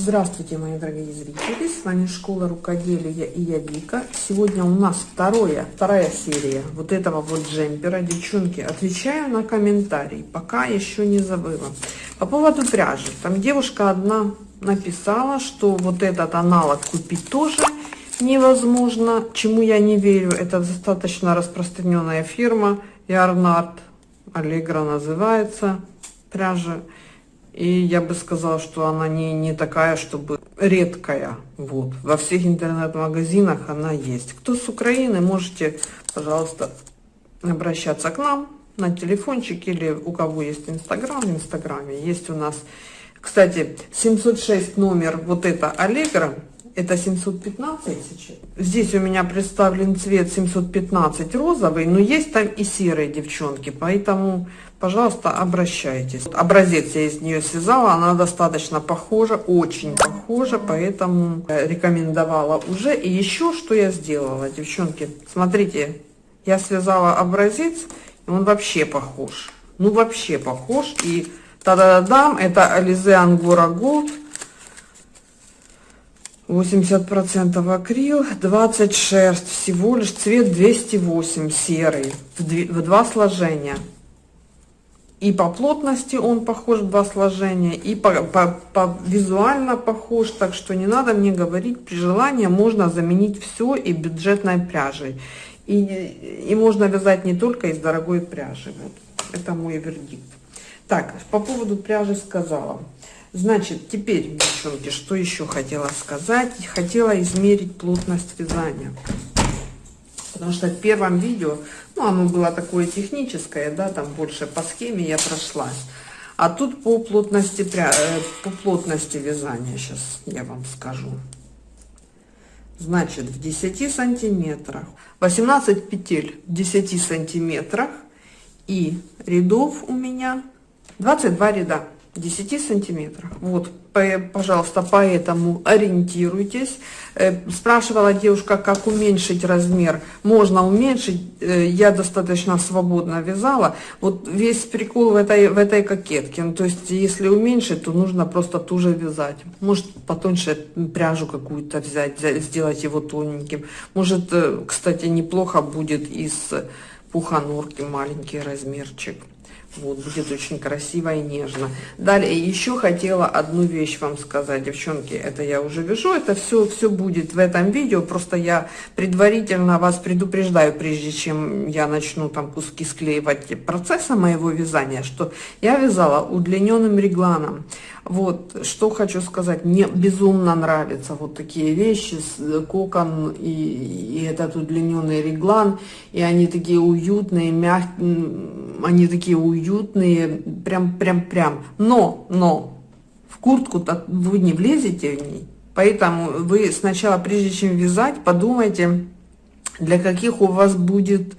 Здравствуйте, мои дорогие зрители! С вами Школа Рукоделия и я Вика. Сегодня у нас второе, вторая серия вот этого вот джемпера. Девчонки, отвечаю на комментарии, пока еще не забыла. По поводу пряжи. Там девушка одна написала, что вот этот аналог купить тоже невозможно. Чему я не верю, это достаточно распространенная фирма. Ярнард Аллегра называется пряжа. И я бы сказала, что она не, не такая, чтобы редкая. Вот. Во всех интернет-магазинах она есть. Кто с Украины, можете, пожалуйста, обращаться к нам на телефончик или у кого есть Инстаграм, в Инстаграме. Есть у нас, кстати, 706 номер, вот это Аллегра, это 715 сейчас. Здесь у меня представлен цвет 715 розовый, но есть там и серые девчонки, поэтому пожалуйста, обращайтесь. Образец я из нее связала, она достаточно похожа, очень похожа, поэтому э, рекомендовала уже. И еще что я сделала, девчонки, смотрите, я связала образец, и он вообще похож. Ну, вообще похож. И та-да-дам, это Ализе Ангора Голд. 80% акрил, 20 шерсть, всего лишь цвет 208 серый, в два сложения и по плотности он похож, два сложения, и по, по, по визуально похож, так что не надо мне говорить, при желании можно заменить все и бюджетной пряжей. И, и можно вязать не только из дорогой пряжи. Вот. Это мой вердикт. Так, по поводу пряжи сказала. Значит, теперь, девчонки, что еще хотела сказать? Хотела измерить плотность вязания. Потому что в первом видео, ну, оно было такое техническое, да, там больше по схеме я прошлась. А тут по плотности, э, по плотности вязания, сейчас я вам скажу. Значит, в 10 сантиметрах, 18 петель в 10 сантиметрах и рядов у меня 22 ряда. 10 сантиметрах. Вот, пожалуйста, поэтому ориентируйтесь. Э, спрашивала девушка, как уменьшить размер. Можно уменьшить, э, я достаточно свободно вязала. Вот весь прикол в этой, в этой кокетке. Ну, то есть, если уменьшить, то нужно просто туже вязать. Может, потоньше пряжу какую-то взять, сделать его тоненьким. Может, э, кстати, неплохо будет из пуханурки маленький размерчик. Вот, будет очень красиво и нежно. Далее, еще хотела одну вещь вам сказать, девчонки, это я уже вяжу, это все, все будет в этом видео, просто я предварительно вас предупреждаю, прежде чем я начну там куски склеивать процесса моего вязания, что я вязала удлиненным регланом. Вот, что хочу сказать, мне безумно нравятся вот такие вещи, э, кокон и, и этот удлиненный реглан, и они такие уютные, мягкие, они такие уютные, прям, прям, прям. Но, но, в куртку-то вы не влезете в ней, поэтому вы сначала, прежде чем вязать, подумайте, для каких у вас будет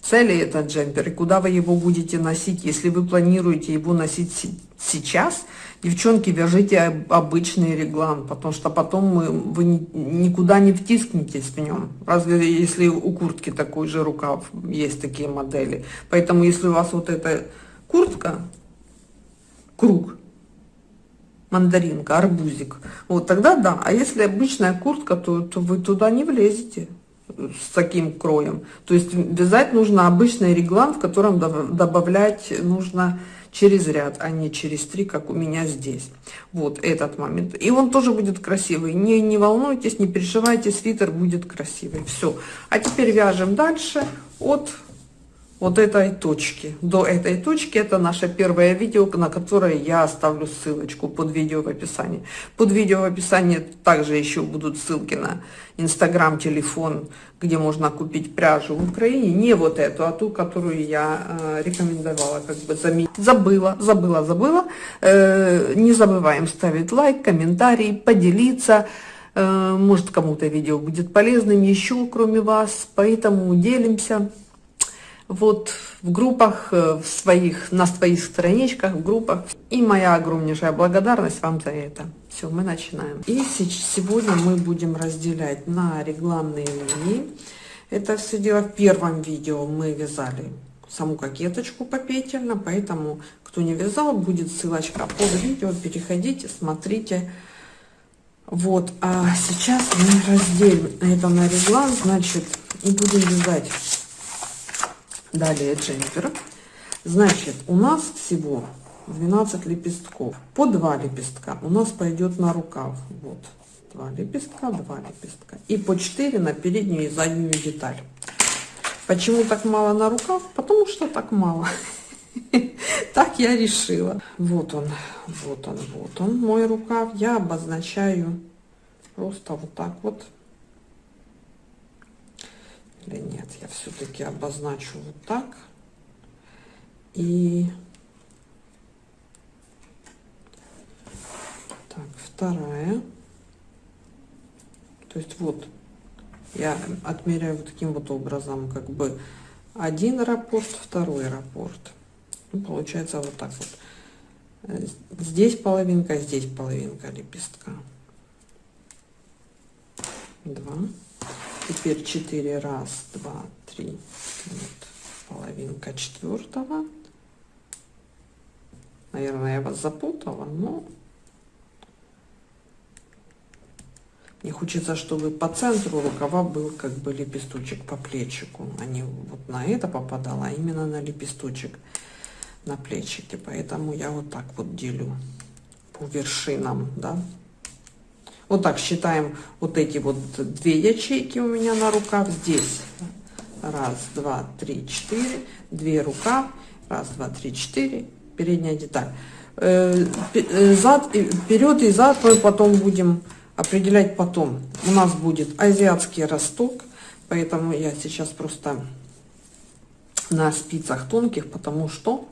цели этот джемпер и куда вы его будете носить. Если вы планируете его носить сейчас, девчонки, вяжите обычный реглан, потому что потом вы никуда не втискнетесь в нем. Разве если у куртки такой же рукав, есть такие модели. Поэтому если у вас вот эта куртка, круг, мандаринка, арбузик, вот тогда да. А если обычная куртка, то, то вы туда не влезете с таким кроем. То есть вязать нужно обычный реглан, в котором добавлять нужно через ряд, а не через три, как у меня здесь. Вот этот момент. И он тоже будет красивый. Не, не волнуйтесь, не переживайте, свитер будет красивый. Все. А теперь вяжем дальше от вот этой точки. До этой точки это наше первое видео, на которое я оставлю ссылочку под видео в описании. Под видео в описании также еще будут ссылки на инстаграм, телефон, где можно купить пряжу в Украине. Не вот эту, а ту, которую я э, рекомендовала, как бы заменить. Забыла, забыла, забыла. Э, не забываем ставить лайк, комментарий, поделиться. Э, может кому-то видео будет полезным еще, кроме вас. Поэтому делимся вот в группах, э, в своих, на своих страничках, в группах. И моя огромнейшая благодарность вам за это. Все, мы начинаем. И сегодня мы будем разделять на регланные линии. Это все дело в первом видео мы вязали саму кокеточку попетельно, поэтому кто не вязал, будет ссылочка под видео, переходите, смотрите. Вот, а сейчас мы разделим это на реглан, значит, и будем вязать далее джемпер. Значит, у нас всего 12 лепестков. По 2 лепестка у нас пойдет на рукав. Вот, 2 лепестка, 2 лепестка. И по 4 на переднюю и заднюю деталь. Почему так мало на рукав? Потому что так мало. Так я решила. Вот он, вот он, вот он, мой рукав. Я обозначаю просто вот так вот. Или нет, я все-таки обозначу вот так. И так, вторая. То есть вот я отмеряю вот таким вот образом, как бы один раппорт, второй раппорт. Ну, получается вот так вот. Здесь половинка, здесь половинка лепестка. Два. Теперь четыре. Раз, два, три. Вот. Половинка четвертого. Наверное, я вас запутала, но не хочется, чтобы по центру рукава был как бы лепесточек по плечику, а не вот на это попадало, а именно на лепесточек на плечике. Поэтому я вот так вот делю по вершинам, да. Вот так считаем вот эти вот две ячейки у меня на рукав здесь. Раз, два, три, четыре. Две рукав. Раз, два, три, четыре. Передняя деталь. Э, э, зад, вперед и зад мы потом будем определять потом. У нас будет азиатский росток. Поэтому я сейчас просто на спицах тонких, потому что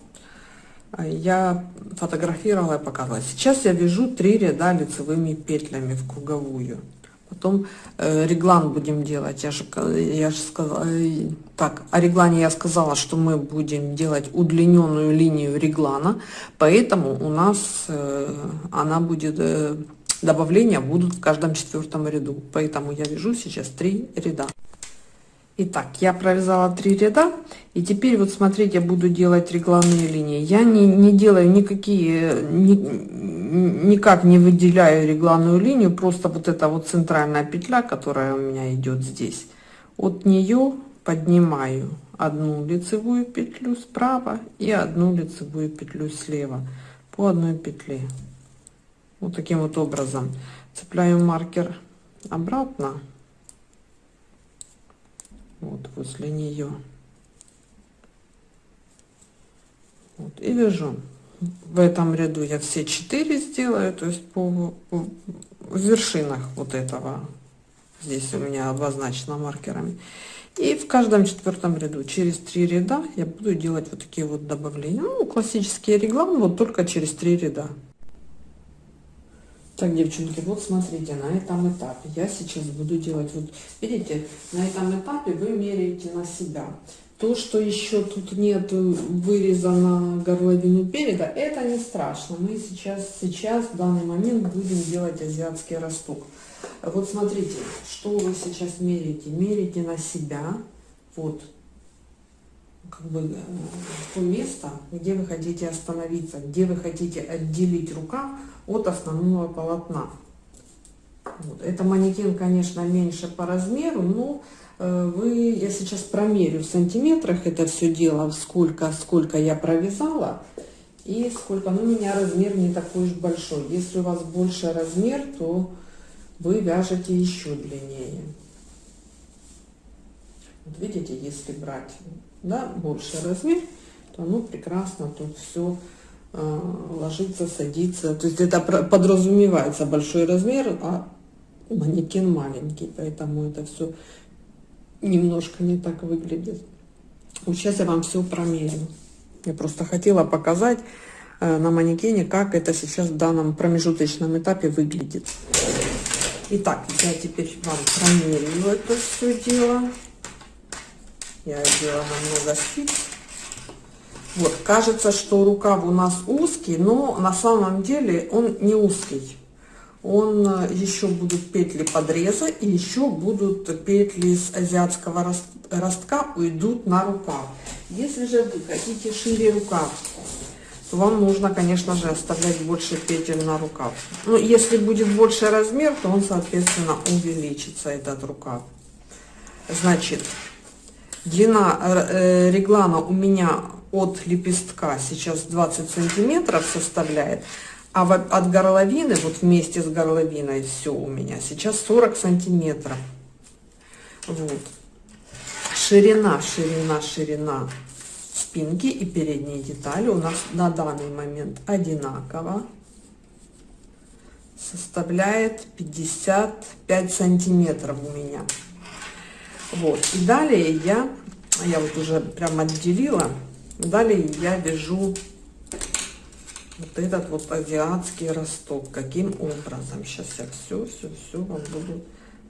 я фотографировала и показывала. Сейчас я вяжу три ряда лицевыми петлями в круговую. Потом э, реглан будем делать. Я же, я же сказала, э, так, о реглане я сказала, что мы будем делать удлиненную линию реглана, поэтому у нас э, она будет, э, добавления будут в каждом четвертом ряду. Поэтому я вяжу сейчас три ряда. Итак, я провязала три ряда, и теперь вот смотрите, я буду делать регланные линии. Я не, не делаю никакие, ни, никак не выделяю регланную линию, просто вот эта вот центральная петля, которая у меня идет здесь, от нее поднимаю одну лицевую петлю справа и одну лицевую петлю слева по одной петле. Вот таким вот образом цепляю маркер обратно вот возле нее. Вот, и вяжу. В этом ряду я все четыре сделаю то есть по, по в вершинах вот этого. Здесь у меня обозначено маркерами. И в каждом четвертом ряду через три ряда я буду делать вот такие вот добавления. Ну классические реглан вот только через три ряда так, девчонки, вот смотрите, на этом этапе я сейчас буду делать, вот видите, на этом этапе вы меряете на себя. То, что еще тут нет вырезано горловину переда, это не страшно. Мы сейчас, сейчас в данный момент будем делать азиатский росток. Вот смотрите, что вы сейчас меряете. Меряете на себя, вот, как бы э, то место, где вы хотите остановиться, где вы хотите отделить рукав от основного полотна. Вот. Это манекен, конечно, меньше по размеру, но э, вы, я сейчас промерю в сантиметрах это все дело, сколько, сколько я провязала и сколько, ну, у меня размер не такой уж большой. Если у вас больше размер, то вы вяжете еще длиннее. Вот видите, если брать да, больше размер, то оно прекрасно тут все э, ложится, садится. То есть это подразумевается большой размер, а манекен маленький, поэтому это все немножко не так выглядит. Вот сейчас я вам все промерю. Я просто хотела показать э, на манекене, как это сейчас в данном промежуточном этапе выглядит. Итак, я теперь вам промерю это все дело. Я одела намного спиц. Вот, кажется, что рукав у нас узкий, но на самом деле он не узкий. Он э, еще будут петли подреза и еще будут петли с азиатского ростка уйдут на рукав. Если же вы хотите шире рукав, то вам нужно, конечно же, оставлять больше петель на рукав. Ну, если будет больше размер, то он, соответственно, увеличится, этот рукав. Значит, длина э, реглана у меня от лепестка сейчас 20 сантиметров составляет, а от горловины, вот вместе с горловиной все у меня сейчас 40 сантиметров. Вот. Ширина, ширина, ширина спинки и передние детали у нас на данный момент одинаково составляет 55 сантиметров у меня вот. И далее я я вот уже прям отделила. Далее я вяжу вот этот вот азиатский росток. Каким образом? Сейчас я все все все вам буду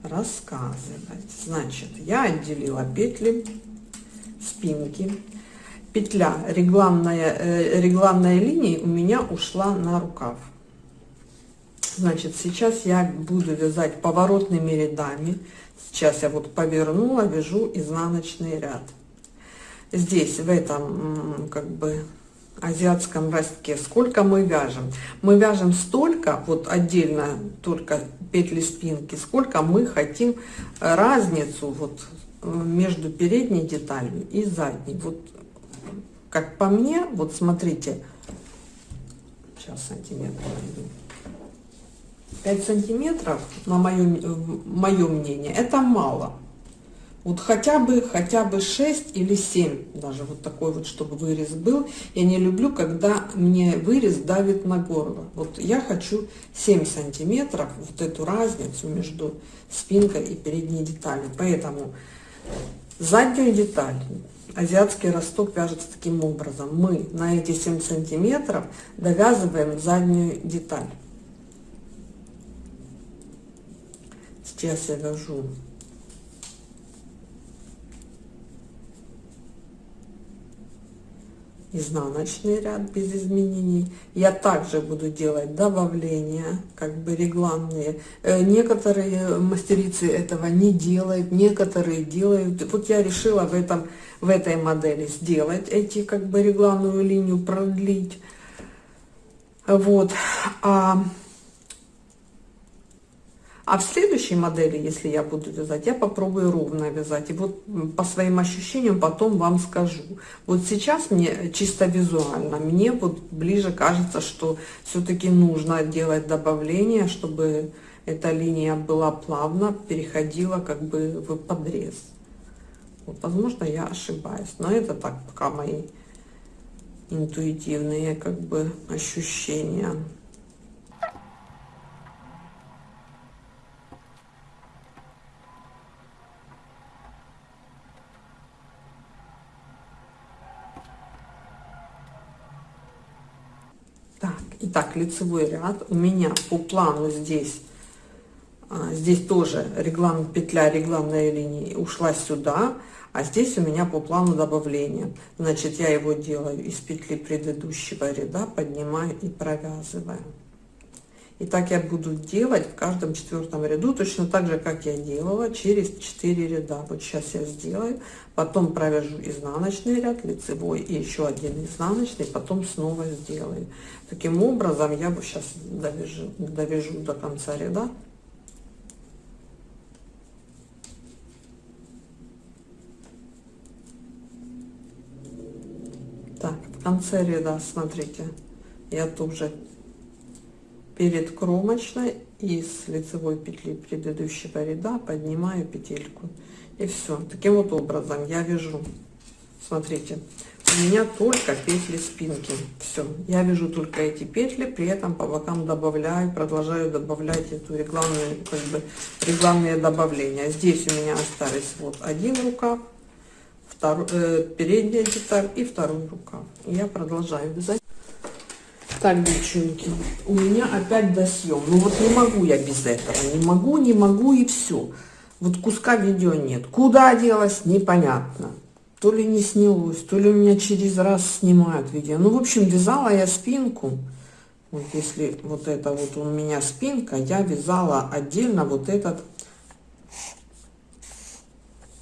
рассказывать. Значит я отделила петли спинки. Петля регланная э, регланная линия у меня ушла на рукав. Значит сейчас я буду вязать поворотными рядами сейчас я вот повернула вяжу изнаночный ряд. Здесь в этом как бы азиатском ростке сколько мы вяжем? Мы вяжем столько вот отдельно только петли спинки сколько мы хотим разницу вот э, между передней деталью и задней. Вот как по мне, вот смотрите, сейчас сантиметр найду. 5 сантиметров, на мое, мое мнение, это мало. Вот хотя бы, хотя бы 6 или 7, даже вот такой вот, чтобы вырез был. Я не люблю, когда мне вырез давит на горло. Вот я хочу 7 сантиметров, вот эту разницу между спинкой и передней деталью. Поэтому заднюю деталь азиатский росток вяжется таким образом. Мы на эти 7 сантиметров довязываем заднюю деталь. Сейчас я вяжу изнаночный ряд без изменений. Я также буду делать добавления, как бы регланные. Э, некоторые мастерицы этого не делают, некоторые делают. Вот я решила в, этом, в этой модели сделать эти как бы регланную линию, продлить. Вот. А а в следующей модели, если я буду вязать, я попробую ровно вязать. И вот по своим ощущениям потом вам скажу. Вот сейчас мне чисто визуально, мне вот ближе кажется, что все-таки нужно делать добавление, чтобы эта линия была плавно, переходила как бы в подрез. Вот, возможно, я ошибаюсь, но это так пока мои интуитивные как бы ощущения. Итак, лицевой ряд у меня по плану здесь, а, здесь тоже реглан, петля регланной линии ушла сюда, а здесь у меня по плану добавления. Значит, я его делаю из петли предыдущего ряда, поднимаю и провязываю. И так я буду делать в каждом четвертом ряду, точно так же, как я делала через 4 ряда. Вот сейчас я сделаю, потом провяжу изнаночный ряд, лицевой и еще один изнаночный, потом снова сделаю. Таким образом я бы сейчас довяжу, довяжу до конца ряда. Так, в конце ряда, смотрите, я тоже перед кромочной и с лицевой петли предыдущего ряда поднимаю петельку. И все таким вот образом я вяжу. Смотрите у меня только петли спинки. Все я вяжу только эти петли при этом по бокам добавляю продолжаю добавлять эту регланную как бы регланные добавления здесь у меня остались вот один рукав второй э, передняя деталь и второй рукав. Я продолжаю вязать так, девчонки, у меня опять досъем. Ну вот не могу я без этого. Не могу, не могу и все. Вот куска видео нет. Куда делось, непонятно. То ли не снялось, то ли у меня через раз снимают видео. Ну, в общем, вязала я спинку. Вот если вот это вот у меня спинка, я вязала отдельно вот этот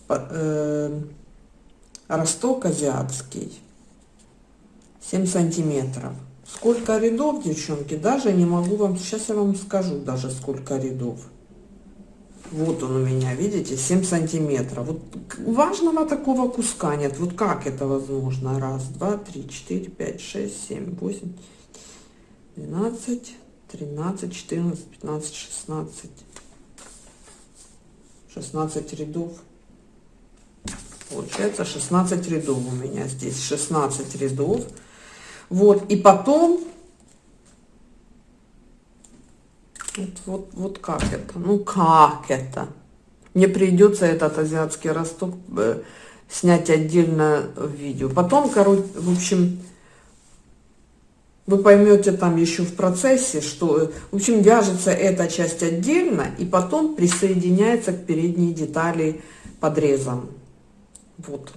э, росток азиатский. 7 сантиметров. Сколько рядов, девчонки, даже не могу вам, сейчас я вам скажу даже сколько рядов. Вот он у меня, видите, 7 сантиметров. Вот важного такого куска нет. Вот как это возможно? Раз, два, три, четыре, пять, шесть, семь, восемь, двенадцать, тринадцать, четырнадцать, пятнадцать, шестнадцать. 16 рядов. Получается 16 рядов у меня здесь. 16 рядов. Вот, и потом Вот, вот, вот как это? Ну как это? Мне придется этот азиатский росток э, снять отдельно в видео. Потом, короче, в общем, вы поймете там еще в процессе, что, в общем, вяжется эта часть отдельно и потом присоединяется к передней детали подрезом. Вот.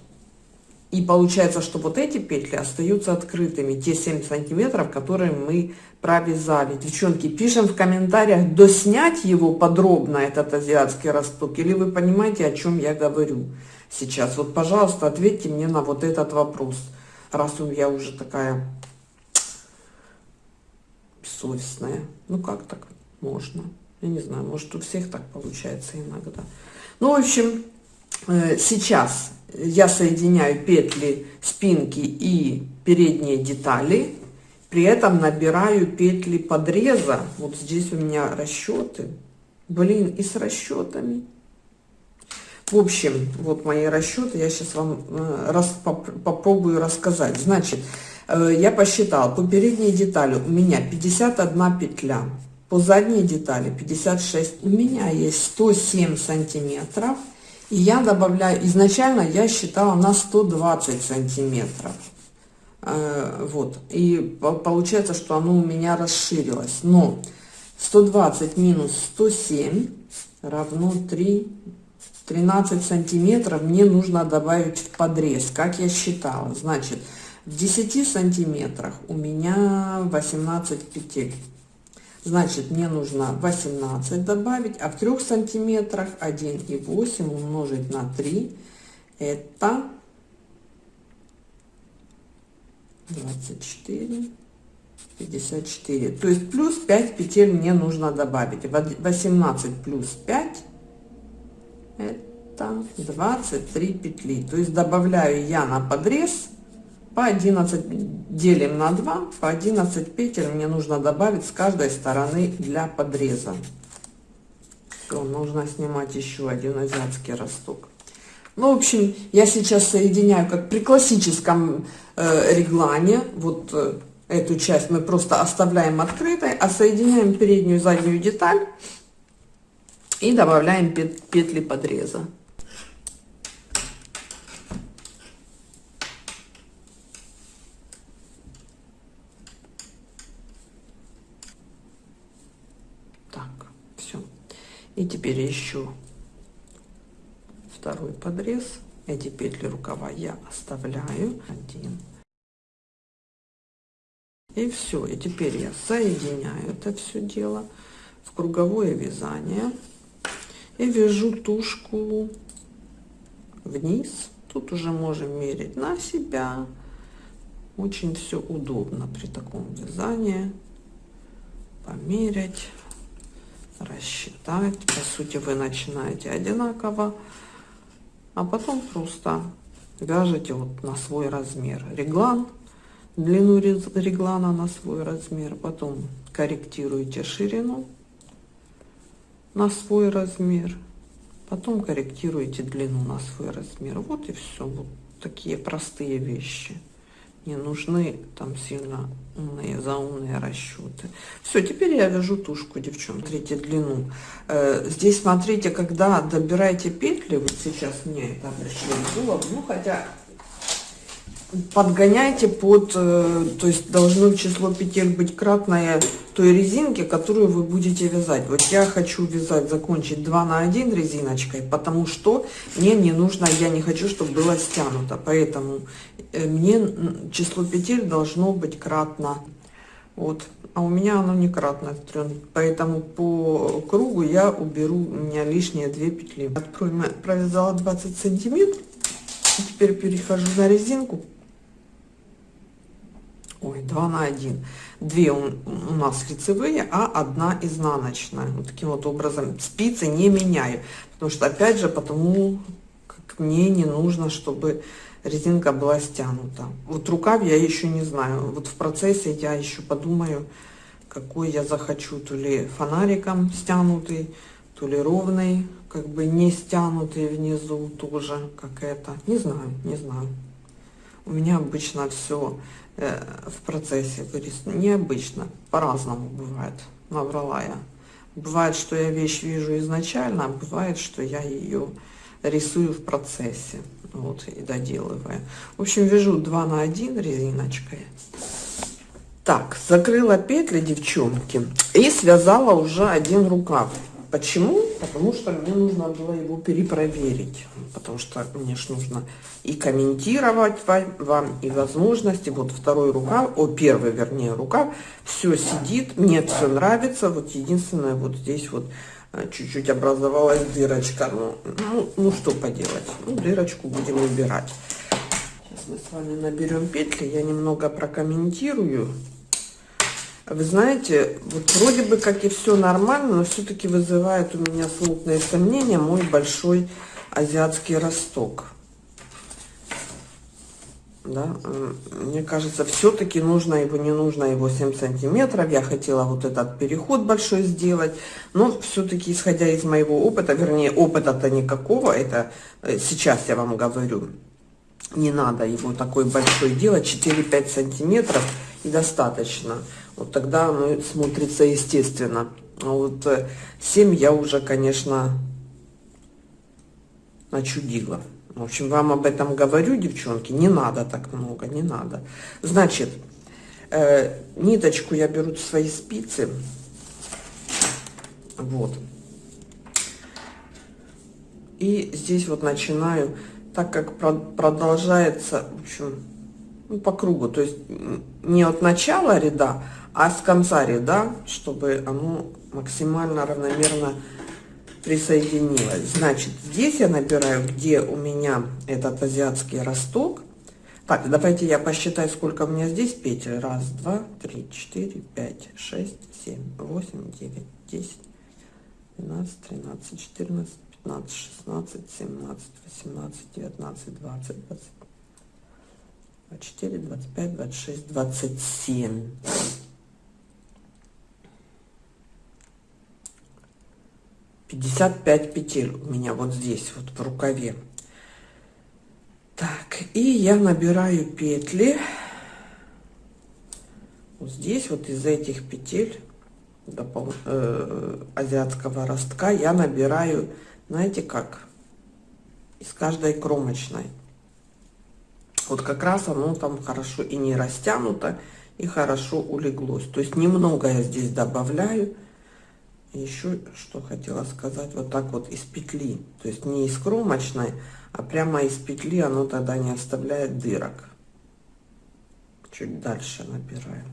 И получается, что вот эти петли остаются открытыми, те 7 сантиметров, которые мы провязали. Девчонки, пишем в комментариях, доснять его подробно, этот азиатский росток, или вы понимаете, о чем я говорю сейчас. Вот, пожалуйста, ответьте мне на вот этот вопрос, раз я уже такая бессовестная. Ну, как так можно? Я не знаю, может, у всех так получается иногда. Ну, в общем, сейчас я соединяю петли спинки и передние детали, при этом набираю петли подреза. Вот здесь у меня расчеты. Блин, и с расчетами. В общем, вот мои расчеты, я сейчас вам э, раз, поп, попробую рассказать. Значит, э, я посчитала, по передней детали у меня 51 петля, по задней детали 56. У меня есть 107 сантиметров и я добавляю, изначально я считала на 120 сантиметров. Э, вот. И получается, что оно у меня расширилось. Но 120 минус 107 равно 3, 13 сантиметров мне нужно добавить в подрез, как я считала. Значит, в 10 сантиметрах у меня 18 петель. Значит, мне нужно 18 добавить, а в 3 сантиметрах 1,8 умножить на 3, это 24, 54. То есть плюс 5 петель мне нужно добавить. 18 плюс 5, это 23 петли. То есть добавляю я на подрез по 11 делим на 2 по 11 петель мне нужно добавить с каждой стороны для подреза. Все, нужно снимать еще один азиатский росток. Ну в общем я сейчас соединяю как при классическом э, реглане. Вот э, эту часть мы просто оставляем открытой а соединяем переднюю и заднюю деталь и добавляем петли подреза и теперь еще второй подрез. Эти петли рукава я оставляю. Один. И все и теперь я соединяю это все дело в круговое вязание. И вяжу тушку вниз. Тут уже можем мерить на себя. Очень все удобно при таком вязании. Померять рассчитать. По сути, вы начинаете одинаково, а потом просто вяжете вот на свой размер. Реглан, длину реглана на свой размер, потом корректируете ширину на свой размер, потом корректируете длину на свой размер. Вот и все. Вот такие простые вещи не нужны там сильно умные заумные расчеты все теперь я вяжу тушку девчонки смотрите длину. Э, здесь смотрите когда добираете петли вот сейчас мне это обращение ну хотя подгоняйте под, э, то есть должно число петель быть кратное той резинки, которую вы будете вязать. Вот я хочу вязать, закончить 2 на 1 резиночкой, потому что мне не нужно, я не хочу, чтобы было стянуто. Поэтому э, мне число петель должно быть кратно. Вот. А у меня оно не кратно, поэтому по кругу я уберу у меня лишние 2 петли. Откроем, провязала 20 сантиметров. Теперь перехожу на резинку ой, 2 на 1. Две у, нас лицевые, а одна изнаночная. Вот таким вот образом спицы не меняю. Потому что, опять же, потому как мне не нужно, чтобы резинка была стянута. Вот рукав я еще не знаю. Вот в процессе я еще подумаю, какой я захочу. То ли фонариком стянутый, то ли ровный, как бы не стянутый внизу тоже, как это. Не знаю, не знаю. У меня обычно все в процессе вырисовано. Необычно, по-разному бывает. Набрала я. Бывает, что я вещь вижу изначально, а бывает, что я ее рисую в процессе. Вот, и доделываю. В общем, вяжу 2 на 1 резиночкой. Так, закрыла петли, девчонки, и связала уже один рукав. Почему? Потому что мне нужно было его перепроверить. Потому что мне ж нужно и комментировать вам, и возможности. Вот второй рукав, о, первый, вернее, рукав, все сидит, мне все нравится. Вот единственное, вот здесь вот э, чуть-чуть образовалась дырочка. Ну, ну, ну, что поделать? Ну, дырочку будем убирать. Сейчас мы с вами наберем петли, я немного прокомментирую. Вы знаете, вот вроде бы как и все нормально, но все-таки вызывает у меня смутные сомнения мой большой азиатский росток. Да, мне кажется, все-таки нужно его, не нужно его 7 сантиметров. Я хотела вот этот переход большой сделать, но все-таки, исходя из моего опыта, вернее, опыта-то никакого, это э, сейчас я вам говорю, не надо его такой большой делать, 4-5 сантиметров и достаточно вот тогда оно смотрится естественно. А вот 7 я уже, конечно, начудила. В общем, вам об этом говорю, девчонки, не надо так много, не надо. Значит, э, ниточку я беру свои спицы, вот. И здесь вот начинаю, так как продолжается, в общем, ну, по кругу, то есть не от начала ряда, а с конца ряда, чтобы оно максимально равномерно присоединилось. Значит, здесь я набираю, где у меня этот азиатский росток. Так, давайте я посчитаю, сколько у меня здесь петель. Раз, два, три, четыре, пять, шесть, семь, восемь, девять, десять, двенадцать, тринадцать, четырнадцать, пятнадцать, шестнадцать, семнадцать, восемнадцать, девятнадцать, двадцать, двадцать. 24, 25, 26, 27. 55 петель у меня вот здесь, вот в рукаве. Так, и я набираю петли. Вот здесь, вот из этих петель допол э, азиатского ростка я набираю, знаете как, из каждой кромочной. Вот как раз оно там хорошо и не растянуто, и хорошо улеглось. То есть немного я здесь добавляю еще что хотела сказать, вот так вот из петли, то есть не из кромочной, а прямо из петли оно тогда не оставляет дырок. Чуть дальше набираем.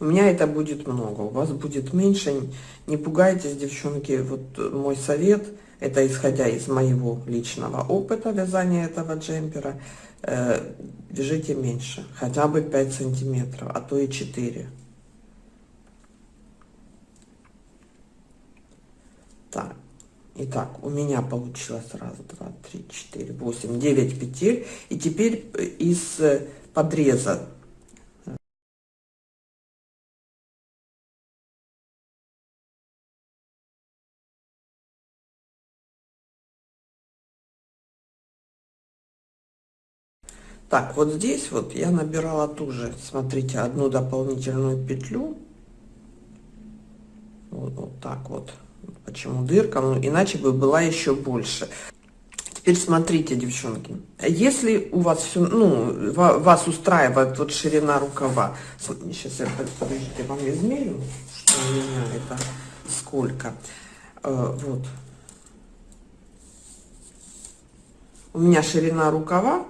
У меня это будет много, у вас будет меньше. Не пугайтесь, девчонки, вот мой совет, это исходя из моего личного опыта вязания этого джемпера, э, вяжите меньше, хотя бы 5 сантиметров, а то и 4 Так, итак, у меня получилось раз, два, три, четыре, восемь, девять петель. И теперь э, из э, подреза Так, вот здесь вот я набирала тоже, смотрите, одну дополнительную петлю. Вот, вот так вот. Почему дырка? Ну, иначе бы была еще больше. Теперь смотрите, девчонки, если у вас все, ну, вас устраивает вот ширина рукава, сейчас я, подождите, вам измерю, что у меня это сколько, э, вот, у меня ширина рукава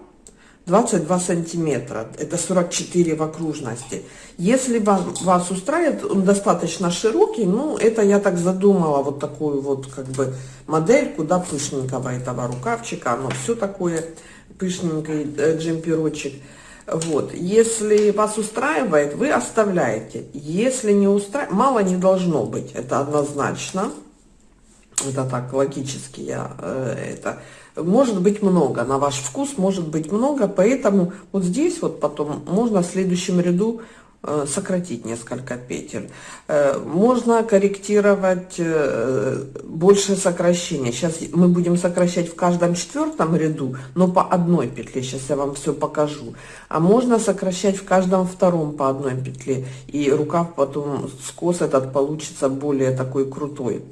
22 сантиметра, это 44 в окружности. Если вас, вас устраивает, он достаточно широкий, ну, это я так задумала, вот такую вот как бы модель, куда пышненького этого рукавчика, оно все такое пышненький э, джемперочек. Вот, если вас устраивает, вы оставляете. Если не устраивает, мало не должно быть, это однозначно. Это так логически я э, это может быть много, на ваш вкус может быть много, поэтому вот здесь вот потом можно в следующем ряду э, сократить несколько петель. Э, можно корректировать э, больше сокращения. Сейчас мы будем сокращать в каждом четвертом ряду, но по одной петле. Сейчас я вам все покажу. А можно сокращать в каждом втором по одной петле. И рукав потом скос этот получится более такой крутой.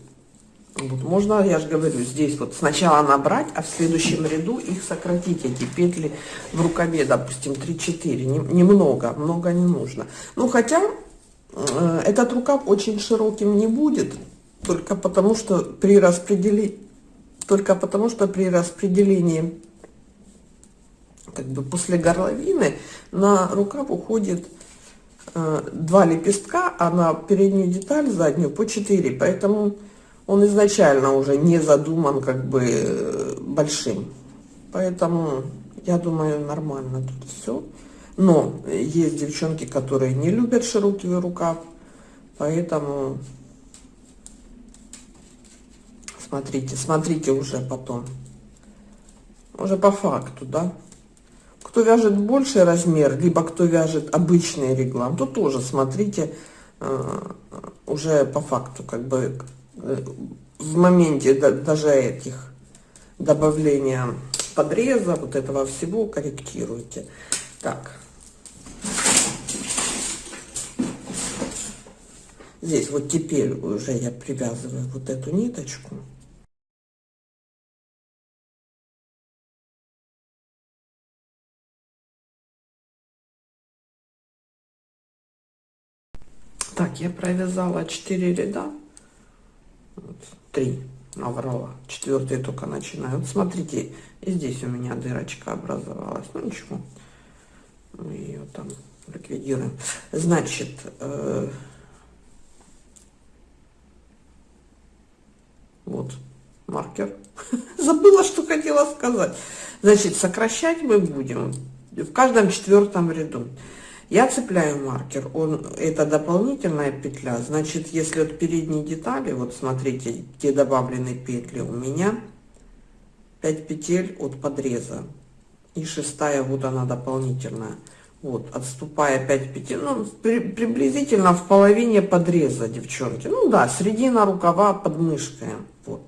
Вот можно, я же говорю, здесь вот сначала набрать, а в следующем ряду их сократить, эти петли в рукаве, допустим, 3-4, немного, много не нужно. Ну, хотя э, этот рукав очень широким не будет, только потому что при распределении, только потому что при распределении, как бы после горловины, на рукав уходит э, два лепестка, а на переднюю деталь заднюю по 4, поэтому он изначально уже не задуман как бы э, большим. Поэтому я думаю нормально тут все. Но есть девчонки, которые не любят широкий рукав, поэтому смотрите, смотрите уже потом. Уже по факту, да. Кто вяжет больший размер, либо кто вяжет обычный реглан, то тоже смотрите э, уже по факту, как бы в моменте даже этих добавления подреза, вот этого всего корректируйте. Так. Здесь вот теперь уже я привязываю вот эту ниточку. Так, я провязала 4 ряда три наврала. Четвертый только начинаю вот смотрите и здесь у меня дырочка образовалась. Ну ничего. Мы ее там ликвидируем. Значит э, вот маркер. Забыла что хотела сказать. Значит сокращать мы будем в каждом четвертом ряду я цепляю маркер, он, это дополнительная петля, значит, если от передней детали, вот смотрите, где добавлены петли, у меня 5 петель от подреза. И шестая, вот она дополнительная. Вот, отступая 5 петель, ну, при, приблизительно в половине подреза, девчонки. Ну да, середина рукава под мышкой. Вот.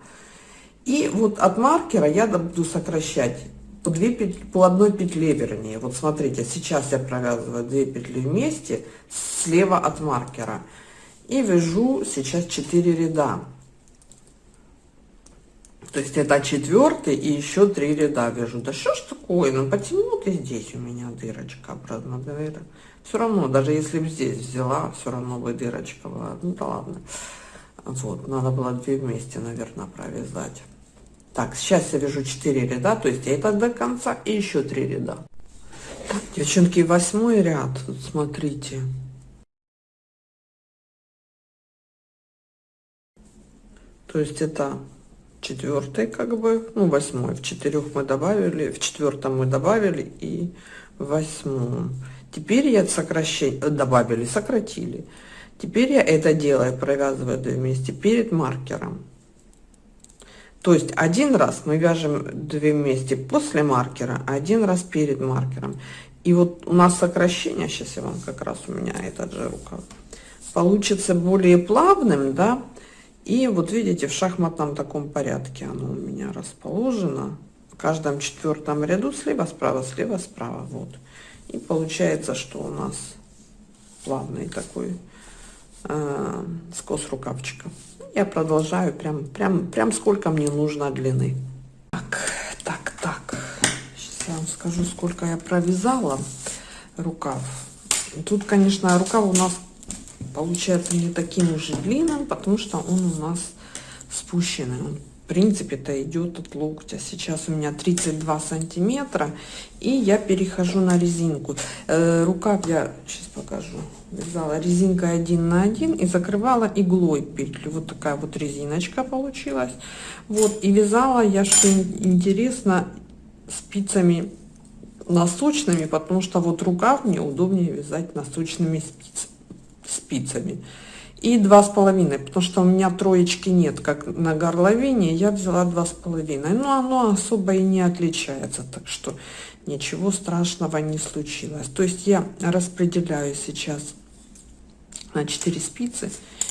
И вот от маркера я буду сокращать по, две петли, по одной петле вернее. Вот смотрите, сейчас я провязываю две петли вместе слева от маркера и вяжу сейчас 4 ряда. То есть это четвертый и еще три ряда вяжу. Да что ж такое, ну потянула ты здесь у меня дырочка обратно, наверное. Все равно, даже если бы здесь взяла, все равно бы дырочка была. Ну да ладно. Вот, надо было две вместе, наверное, провязать. Так, сейчас я вяжу 4 ряда, то есть это до конца и еще 3 ряда. Так, девчонки, восьмой ряд, вот смотрите. То есть это четвертый, как бы, ну, восьмой. В четырех мы добавили, в четвертом мы добавили и в восьмом. Теперь я сокращение, добавили, сократили. Теперь я это делаю, провязываю вместе перед маркером. То есть один раз мы вяжем две вместе после маркера, один раз перед маркером. И вот у нас сокращение, сейчас я вам как раз у меня этот же рукав, получится более плавным, да, и вот видите, в шахматном таком порядке оно у меня расположено. В каждом четвертом ряду слева, справа, слева, справа, вот. И получается, что у нас плавный такой э, скос рукавчика я продолжаю прям, прям, прям сколько мне нужно длины. Так, так, так. Сейчас я вам скажу, сколько я провязала рукав. Тут, конечно, рукав у нас получается не таким уже длинным, потому что он у нас спущенный. Он принципе-то идет от локтя. Сейчас у меня 32 сантиметра, и я перехожу на резинку. Э, рукав я сейчас покажу. Вязала резинкой 1 на 1 и закрывала иглой петлю. Вот такая вот резиночка получилась. Вот, и вязала я, что интересно, спицами носочными, потому что вот рукав мне удобнее вязать носочными спиц, спицами. И два с половиной, потому что у меня троечки нет, как на горловине, я взяла два с половиной. Но оно особо и не отличается, так что ничего страшного не случилось. То есть я распределяю сейчас на 4 спицы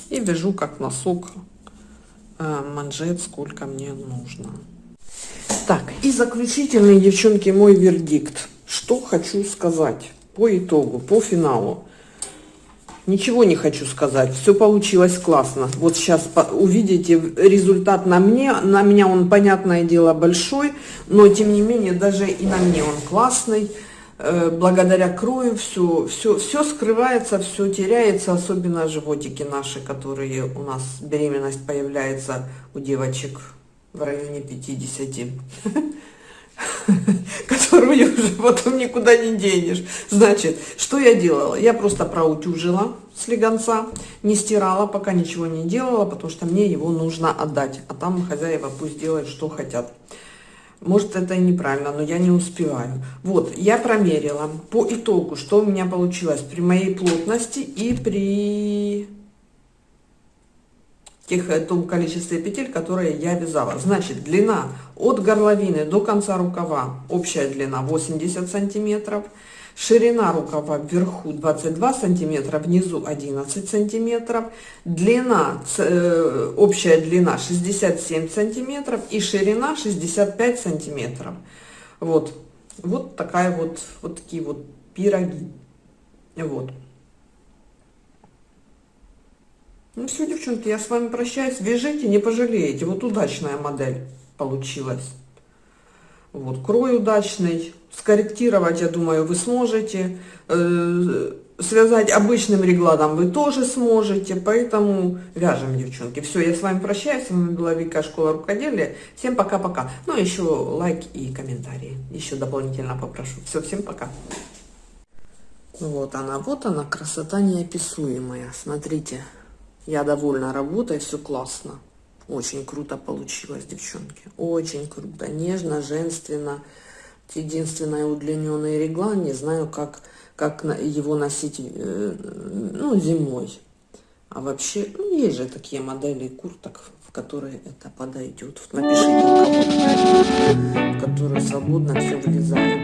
и вяжу как носок э, манжет, сколько мне нужно. Так, и заключительный, девчонки, мой вердикт. Что хочу сказать по итогу, по финалу. Ничего не хочу сказать, все получилось классно. Вот сейчас увидите результат на мне, на меня он, понятное дело, большой, но тем не менее, даже и на мне он классный. Э, благодаря крою все, все, все скрывается, все теряется, особенно животики наши, которые у нас беременность появляется у девочек в районе 50, которую уже потом никуда не денешь. Значит, что я делала? Я просто проутюжила слегонца, не стирала, пока ничего не делала, потому что мне его нужно отдать, а там хозяева пусть делают, что хотят. Может, это и неправильно, но я не успеваю. Вот, я промерила по итогу, что у меня получилось при моей плотности и при тех, э, том количестве петель, которые я вязала. Значит, длина от горловины до конца рукава, общая длина 80 сантиметров. Ширина рукава вверху 22 сантиметра, внизу 11 сантиметров. Длина, э, общая длина 67 сантиметров и ширина 65 сантиметров. Вот, вот такая вот, вот такие вот пироги. Вот. Ну все, девчонки, я с вами прощаюсь. Вяжите, не пожалеете. Вот удачная модель получилась. Вот, крой удачный. Скорректировать, я думаю, вы сможете. Э, связать обычным регладом вы тоже сможете. Поэтому вяжем, девчонки. Все, я с вами прощаюсь. С вами была Вика, Школа Рукоделия. Всем пока-пока. Ну, еще лайк и комментарии. Еще дополнительно попрошу. Все, всем пока. Вот она, вот она, красота неописуемая. Смотрите, я довольна работой, все классно. Очень круто получилось, девчонки. Очень круто. Нежно, женственно. Единственное удлиненный реглан. Не знаю, как, как его носить э, ну, зимой. А вообще, ну, есть же такие модели курток, в которые это подойдет. Напишите, в, которые свободно все влезает.